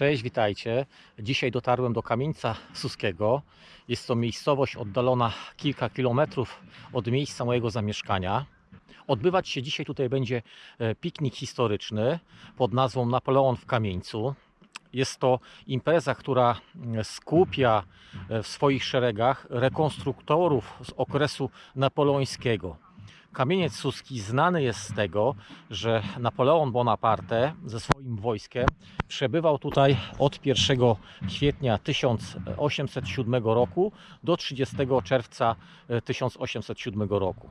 Cześć, witajcie. Dzisiaj dotarłem do Kamieńca Suskiego. Jest to miejscowość oddalona kilka kilometrów od miejsca mojego zamieszkania. Odbywać się dzisiaj tutaj będzie e, piknik historyczny pod nazwą Napoleon w Kamieńcu. Jest to impreza, która mm, skupia e, w swoich szeregach rekonstruktorów z okresu napoleońskiego. Kamieniec Suski znany jest z tego, że Napoleon Bonaparte ze swoim wojskiem przebywał tutaj od 1 kwietnia 1807 roku do 30 czerwca e, 1807 roku.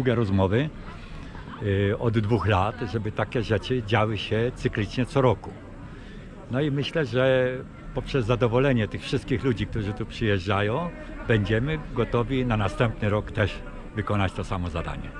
Długie rozmowy y, od dwóch lat, żeby takie rzeczy działy się cyklicznie co roku. No i myślę, że poprzez zadowolenie tych wszystkich ludzi, którzy tu przyjeżdżają, będziemy gotowi na następny rok też wykonać to samo zadanie.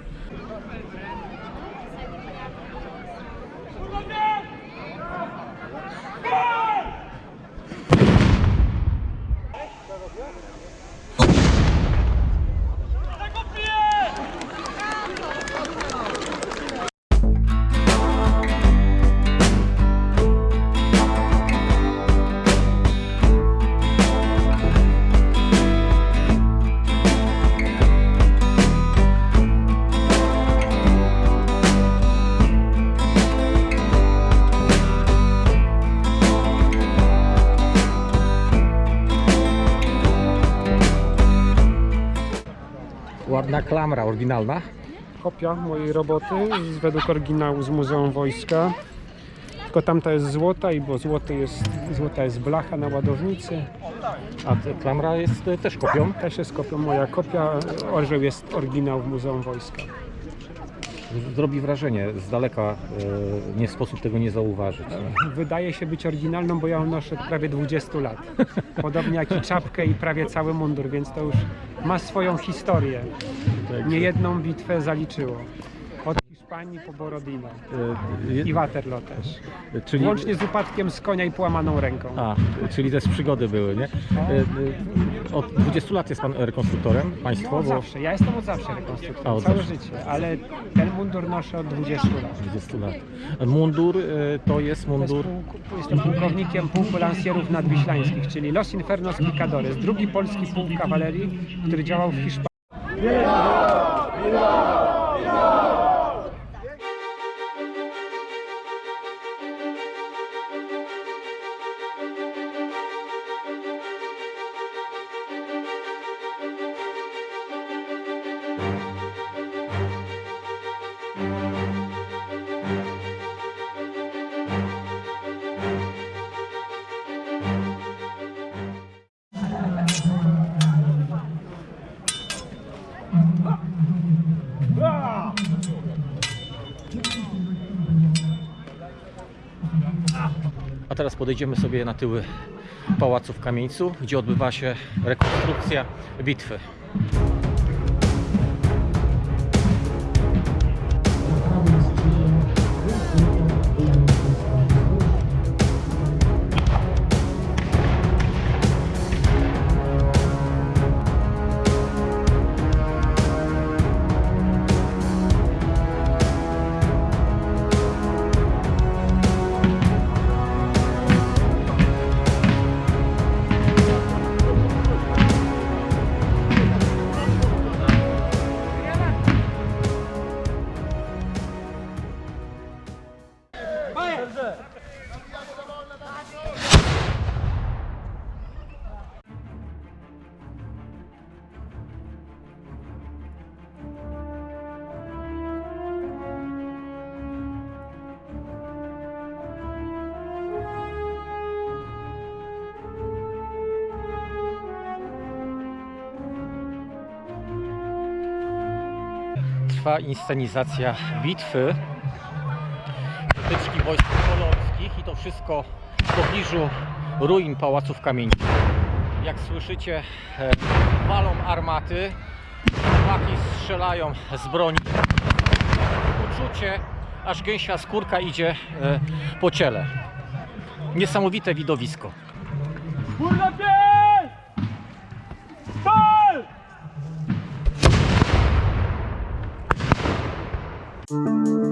Klamra, oryginalna. kopia mojej roboty z, według oryginału z Muzeum Wojska. Tylko tamta jest złota i bo złoty jest, złota jest blacha na ładownicy. A ta klamra jest e, też kopią. Też jest kopią moja kopia. Orzeł jest oryginał w Muzeum Wojska. Zrobi wrażenie z daleka, e, nie sposób tego nie zauważyć. Wydaje się być oryginalną, bo ja ją noszę od prawie 20 lat. Podobnie jak i czapkę i prawie cały mundur, więc to już ma swoją historię. Nie jedną bitwę zaliczyło. Hiszpanii po Borodino E, i Waterloo też. Czyli, Łącznie z upadkiem z konia i połamaną ręką. a, czyli też przygody były, nie? E, e, Od 20 lat jest pan rekonstruktorem, No, państwo? od bo zawsze. Ja jestem od zawsze rekonstruktorem, A, od całe zawsze. życie, ale ten mundur noszę od 20 lat. 20 lat. Mundur e, to jest To jest mundur. jestem pułkownikiem pułku lansierów nadwiślańskich, czyli Los Infernos Picadores, drugi polski pułk kawalerii, który działał w Hiszpanii. A teraz podejdziemy sobie na tyły pałacu w Kamieńcu, gdzie odbywa się rekonstrukcja bitwy. Trwa inscenizacja bitwy tyczki wojsk polonskich i to wszystko w pobliżu ruin pałaców kamieńskich. Jak słyszycie, e, walą armaty, chłopaki strzelają z broni. Uczucie, aż gęsia skórka idzie e, po ciele. Niesamowite widowisko. Música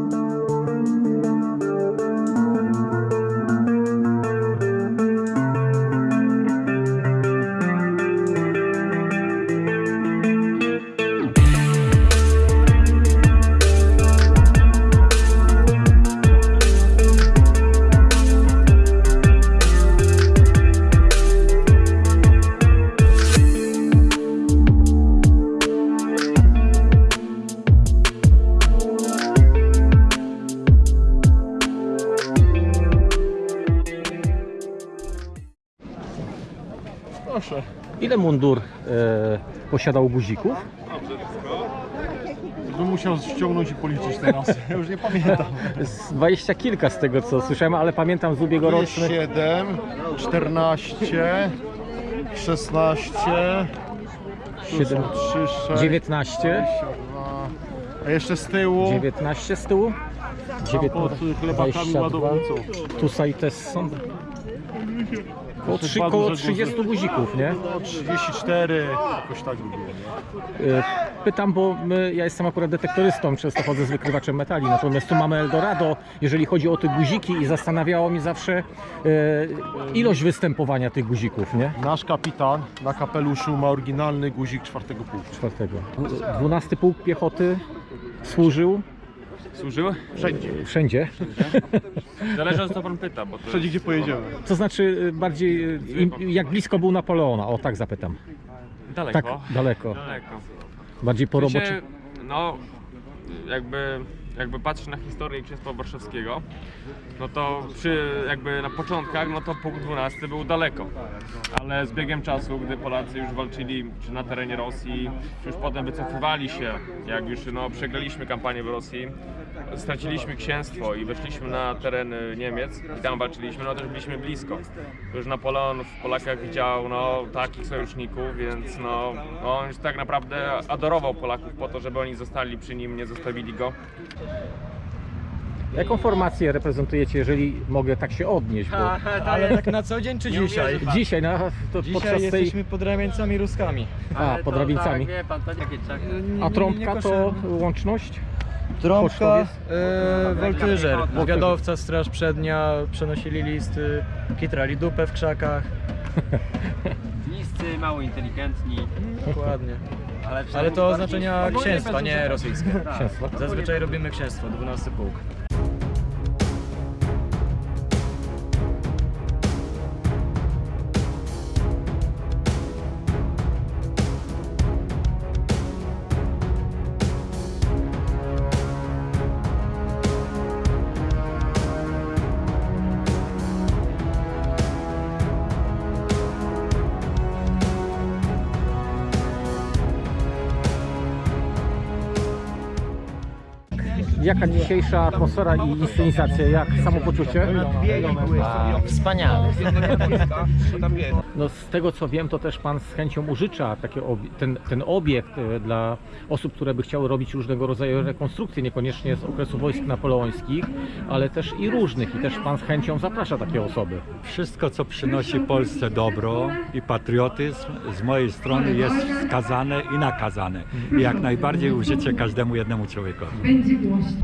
Proszę. Ile mundur e, posiadał guzików? Bym musiał ściągnąć i policzyć teraz. Ja już nie pamiętam. Z dwadzieścia kilka z tego co słyszałem, ale pamiętam z ubiegłorocznych. 7, 14, 16, tu Siedem- są 3, 6, 19, A jeszcze z tyłu 19 z tyłu. tam pod chlebakami 22. ładownicą. Tutaj też są koło, trzy, koło duże 30 guzików, nie? No 34, jakoś tak by było. Nie? E, Pytam, bo my, ja jestem akurat detektorystą, często chodzę z wykrywaczem metali, natomiast tu mamy Eldorado, jeżeli chodzi o te guziki i zastanawiało mnie zawsze e, ilość występowania tych guzików, nie? Nasz kapitan na kapeluszu ma oryginalny guzik czwartego pułku. Czwartego. 12 pułk piechoty służył Służył? Wszędzie. wszędzie. Zależy o co pan pyta, bo to Wszędzie gdzie pojedziemy. To znaczy e, bardziej, e, im- jak blisko był Napoleona, o tak zapytam. daleko. Tak, daleko. Daleko. Bardziej po sensie, robocie. No, jakby, jakby patrzeć na historię Księstwa Warszawskiego, no to przy jakby na początkach, no to punkt 12 był daleko. Ale z biegiem czasu, gdy Polacy już walczyli czy na terenie Rosji, czy już potem wycofywali się, jak już no, przegraliśmy kampanię w Rosji, straciliśmy księstwo i weszliśmy na teren Niemiec i tam walczyliśmy, no też byliśmy blisko. Już Napoleon w Polakach widział no, takich sojuszników, więc no, on już tak naprawdę adorował Polaków po to, żeby oni zostali przy nim, nie zostawili go. Jaką formację reprezentujecie, jeżeli mogę tak się odnieść? Bo Ale tak na co dzień czy dzisiaj? dzisiaj na, to Dzisiaj podczas tej... jesteśmy pod ramieńcami ruskami. A, pod Rawicami. A trąbka to łączność? Trąbka, e, woltyżer, powiadowca, straż przednia, przenosili listy, kitrali dupę w krzakach. Niscy, mało inteligentni. Dokładnie. Ale, Ale to oznaczenia księstwa, nie rosyjskie. Tak. Księstwa. Zazwyczaj robimy księstwo, 12 pułk. Jaka dzisiejsza atmosfera i inscenizacja? Jak samopoczucie? Wspaniale. No z tego co wiem, to też Pan z chęcią użycza takie ten, ten obiekt e, dla osób, które by chciały robić różnego rodzaju rekonstrukcje, niekoniecznie z okresu wojsk napoleońskich, ale też i różnych. I też Pan z chęcią zaprasza takie osoby. Wszystko, co przynosi Polsce dobro i patriotyzm, z mojej strony jest wskazane i nakazane. I jak najbardziej użycie każdemu jednemu człowiekowi. Będzie głośno.